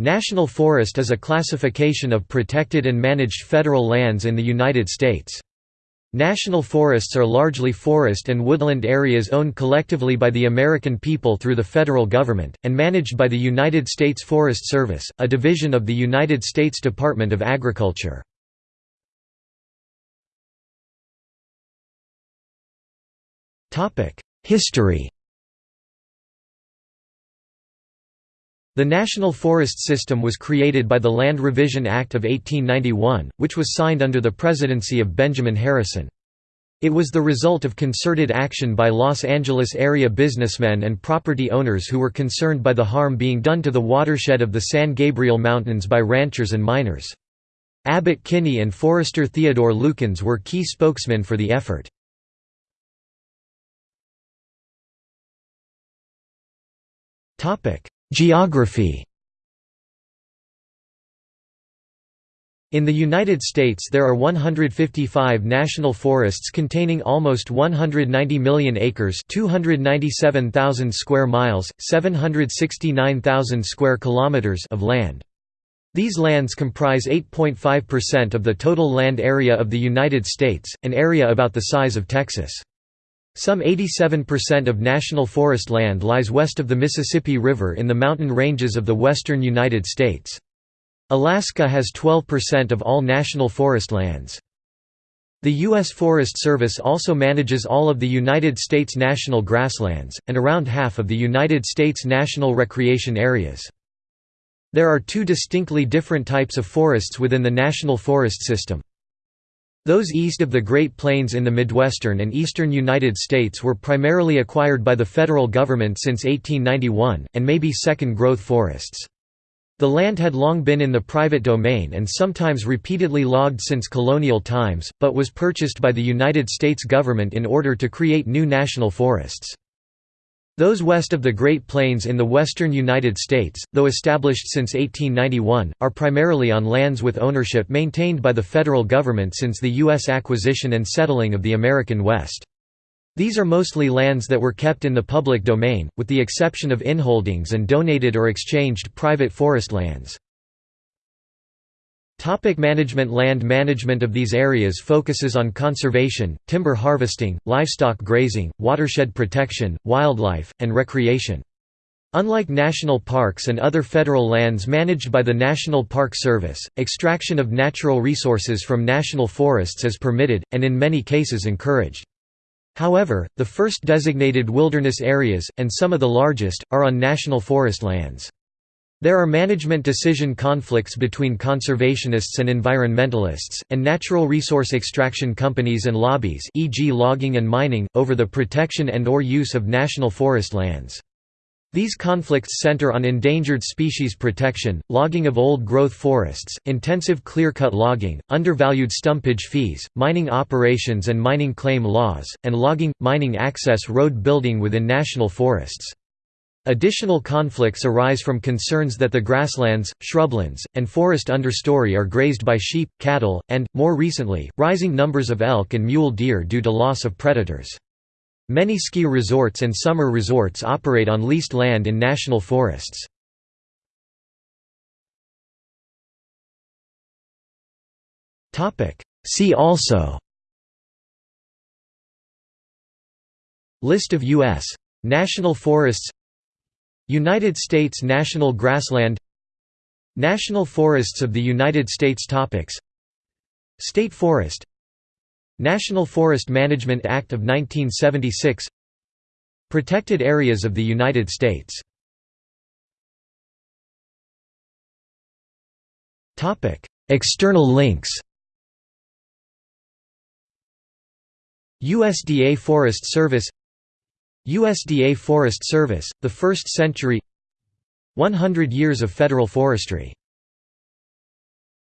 National forest is a classification of protected and managed federal lands in the United States. National forests are largely forest and woodland areas owned collectively by the American people through the federal government, and managed by the United States Forest Service, a division of the United States Department of Agriculture. History The National Forest System was created by the Land Revision Act of 1891, which was signed under the presidency of Benjamin Harrison. It was the result of concerted action by Los Angeles area businessmen and property owners who were concerned by the harm being done to the watershed of the San Gabriel Mountains by ranchers and miners. Abbott Kinney and forester Theodore Lukens were key spokesmen for the effort. Geography In the United States there are 155 national forests containing almost 190 million acres 297,000 square miles, 769,000 square kilometers of land. These lands comprise 8.5% of the total land area of the United States, an area about the size of Texas. Some 87% of national forest land lies west of the Mississippi River in the mountain ranges of the western United States. Alaska has 12% of all national forest lands. The U.S. Forest Service also manages all of the United States national grasslands, and around half of the United States national recreation areas. There are two distinctly different types of forests within the National Forest System. Those east of the Great Plains in the Midwestern and eastern United States were primarily acquired by the federal government since 1891, and may be second-growth forests. The land had long been in the private domain and sometimes repeatedly logged since colonial times, but was purchased by the United States government in order to create new national forests. Those west of the Great Plains in the western United States, though established since 1891, are primarily on lands with ownership maintained by the federal government since the U.S. acquisition and settling of the American West. These are mostly lands that were kept in the public domain, with the exception of inholdings and donated or exchanged private forest lands. Topic management Land management of these areas focuses on conservation, timber harvesting, livestock grazing, watershed protection, wildlife, and recreation. Unlike national parks and other federal lands managed by the National Park Service, extraction of natural resources from national forests is permitted, and in many cases encouraged. However, the first designated wilderness areas, and some of the largest, are on national forest lands. There are management decision conflicts between conservationists and environmentalists, and natural resource extraction companies and lobbies e.g. logging and mining, over the protection and or use of national forest lands. These conflicts center on endangered species protection, logging of old-growth forests, intensive clear-cut logging, undervalued stumpage fees, mining operations and mining claim laws, and logging, mining access road building within national forests. Additional conflicts arise from concerns that the grasslands, shrublands, and forest understory are grazed by sheep, cattle, and, more recently, rising numbers of elk and mule deer due to loss of predators. Many ski resorts and summer resorts operate on leased land in national forests. See also List of U.S. national forests United States National Grassland National Forests of the United States Topics State Forest National Forest Management Act of 1976 Protected Areas of the United States External links USDA Forest Service USDA Forest Service, the First Century 100 Years of Federal Forestry